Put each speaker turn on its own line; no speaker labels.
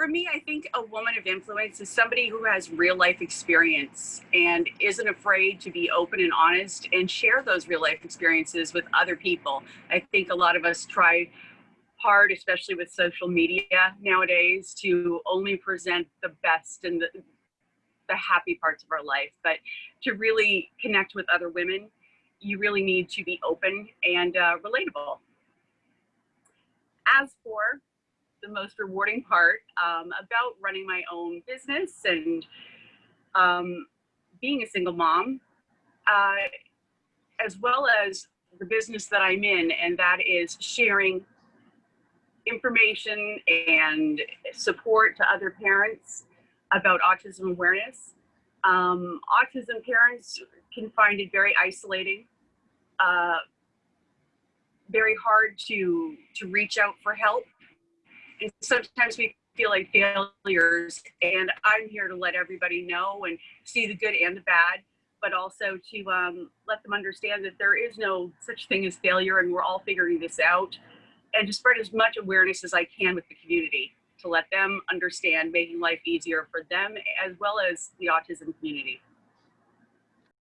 For me, I think a woman of influence is somebody who has real life experience and isn't afraid to be open and honest and share those real life experiences with other people. I think a lot of us try hard, especially with social media nowadays, to only present the best and the, the happy parts of our life. But to really connect with other women, you really need to be open and uh, relatable. As for the most rewarding part um, about running my own business and um, being a single mom, uh, as well as the business that I'm in, and that is sharing information and support to other parents about autism awareness. Um, autism parents can find it very isolating, uh, very hard to, to reach out for help. And sometimes we feel like failures and I'm here to let everybody know and see the good and the bad, but also to um, let them understand that there is no such thing as failure and we're all figuring this out and to spread as much awareness as I can with the community to let them understand making life easier for them as well as the autism community.